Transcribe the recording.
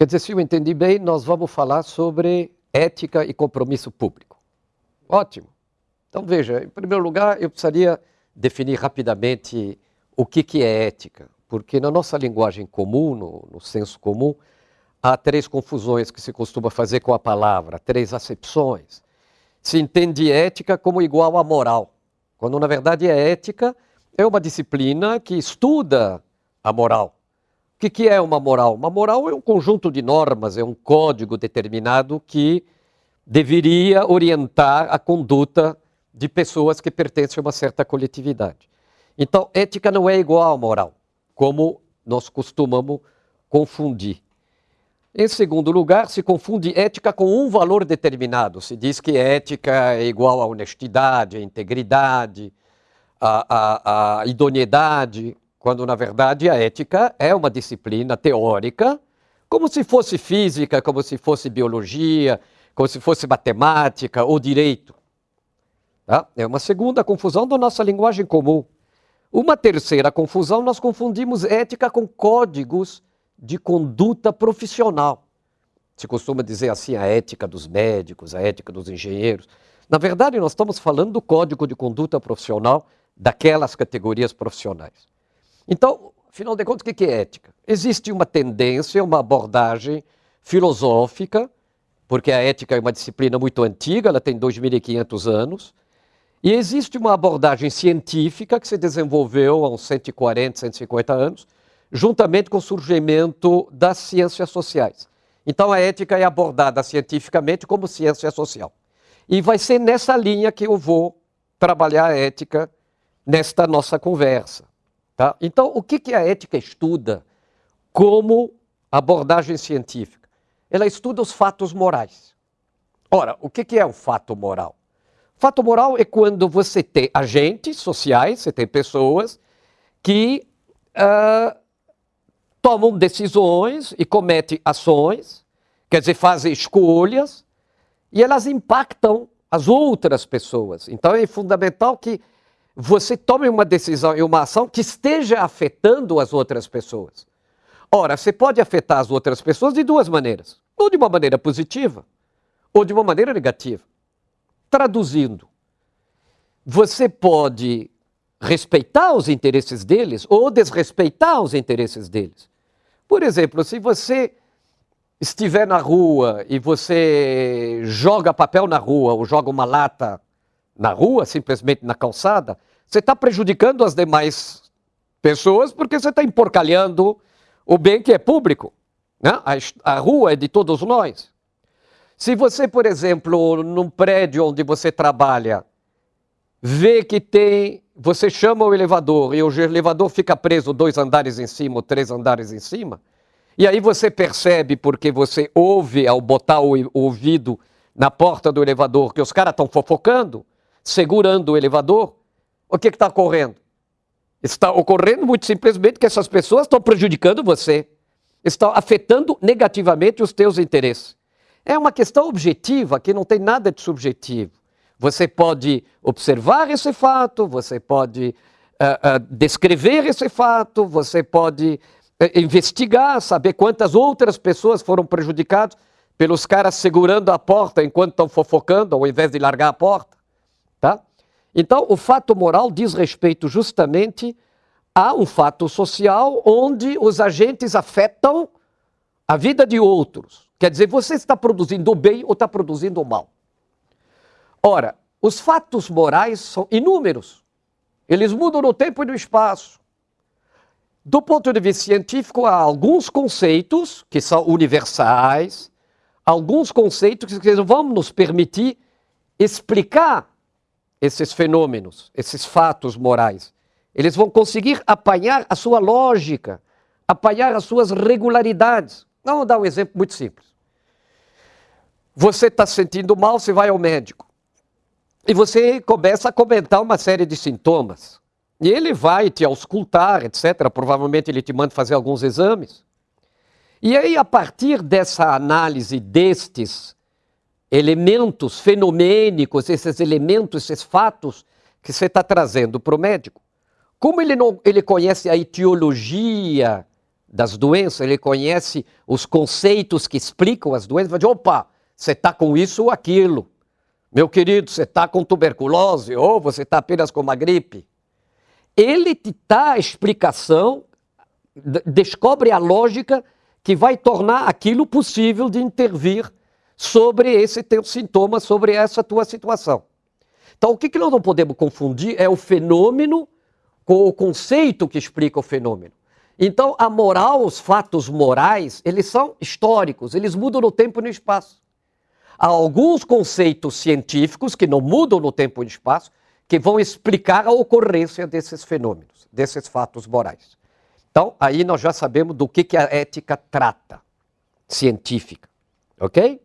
Quer dizer, se eu entendi bem, nós vamos falar sobre ética e compromisso público. Ótimo. Então, veja, em primeiro lugar, eu precisaria definir rapidamente o que, que é ética, porque na nossa linguagem comum, no, no senso comum, há três confusões que se costuma fazer com a palavra, três acepções. Se entende ética como igual a moral, quando na verdade a ética é uma disciplina que estuda a moral. O que, que é uma moral? Uma moral é um conjunto de normas, é um código determinado que deveria orientar a conduta de pessoas que pertencem a uma certa coletividade. Então, ética não é igual à moral, como nós costumamos confundir. Em segundo lugar, se confunde ética com um valor determinado. Se diz que ética é igual à honestidade, à integridade, à, à, à idoneidade, quando na verdade a ética é uma disciplina teórica, como se fosse física, como se fosse biologia, como se fosse matemática ou direito. Tá? É uma segunda confusão da nossa linguagem comum. Uma terceira confusão, nós confundimos ética com códigos de conduta profissional. Se costuma dizer assim a ética dos médicos, a ética dos engenheiros. Na verdade, nós estamos falando do código de conduta profissional daquelas categorias profissionais. Então, afinal de contas, o que é ética? Existe uma tendência, uma abordagem filosófica, porque a ética é uma disciplina muito antiga, ela tem 2.500 anos, e existe uma abordagem científica que se desenvolveu há uns 140, 150 anos, juntamente com o surgimento das ciências sociais. Então, a ética é abordada cientificamente como ciência social. E vai ser nessa linha que eu vou trabalhar a ética nesta nossa conversa. Tá? Então, o que, que a ética estuda como abordagem científica? Ela estuda os fatos morais. Ora, o que, que é um fato moral? Fato moral é quando você tem agentes sociais, você tem pessoas que uh, tomam decisões e cometem ações, quer dizer, fazem escolhas, e elas impactam as outras pessoas. Então é fundamental que você tome uma decisão e uma ação que esteja afetando as outras pessoas. Ora, você pode afetar as outras pessoas de duas maneiras: ou de uma maneira positiva, ou de uma maneira negativa. Traduzindo, você pode respeitar os interesses deles ou desrespeitar os interesses deles. Por exemplo, se você estiver na rua e você joga papel na rua ou joga uma lata na rua, simplesmente na calçada, você está prejudicando as demais pessoas porque você está emporcalhando o bem que é público. Né? A, a rua é de todos nós. Se você, por exemplo, num prédio onde você trabalha, vê que tem você chama o elevador e o elevador fica preso dois andares em cima ou três andares em cima, e aí você percebe, porque você ouve ao botar o ouvido na porta do elevador, que os caras estão fofocando, segurando o elevador, o que está ocorrendo? Está ocorrendo muito simplesmente que essas pessoas estão prejudicando você, estão afetando negativamente os teus interesses. É uma questão objetiva que não tem nada de subjetivo. Você pode observar esse fato, você pode uh, uh, descrever esse fato, você pode uh, investigar, saber quantas outras pessoas foram prejudicadas pelos caras segurando a porta enquanto estão fofocando, ao invés de largar a porta. Tá? Então, o fato moral diz respeito justamente a um fato social onde os agentes afetam a vida de outros. Quer dizer, você está produzindo o bem ou está produzindo o mal. Ora, os fatos morais são inúmeros. Eles mudam no tempo e no espaço. Do ponto de vista científico, há alguns conceitos que são universais, alguns conceitos que vão nos permitir explicar esses fenômenos, esses fatos morais. Eles vão conseguir apanhar a sua lógica, apanhar as suas regularidades. Vamos dar um exemplo muito simples. Você está se sentindo mal, você vai ao médico. E você começa a comentar uma série de sintomas. E ele vai te auscultar, etc. Provavelmente ele te manda fazer alguns exames. E aí, a partir dessa análise destes elementos fenomênicos, esses elementos, esses fatos que você está trazendo para o médico, como ele, não, ele conhece a etiologia das doenças, ele conhece os conceitos que explicam as doenças, vai dizer, opa, você está com isso ou aquilo. Meu querido, você está com tuberculose ou você está apenas com uma gripe. Ele te dá a explicação, descobre a lógica que vai tornar aquilo possível de intervir sobre esse teu sintoma, sobre essa tua situação. Então, o que, que nós não podemos confundir é o fenômeno com o conceito que explica o fenômeno. Então, a moral, os fatos morais, eles são históricos, eles mudam no tempo e no espaço. Há alguns conceitos científicos que não mudam no tempo e no espaço, que vão explicar a ocorrência desses fenômenos, desses fatos morais. Então, aí nós já sabemos do que, que a ética trata, científica. Ok?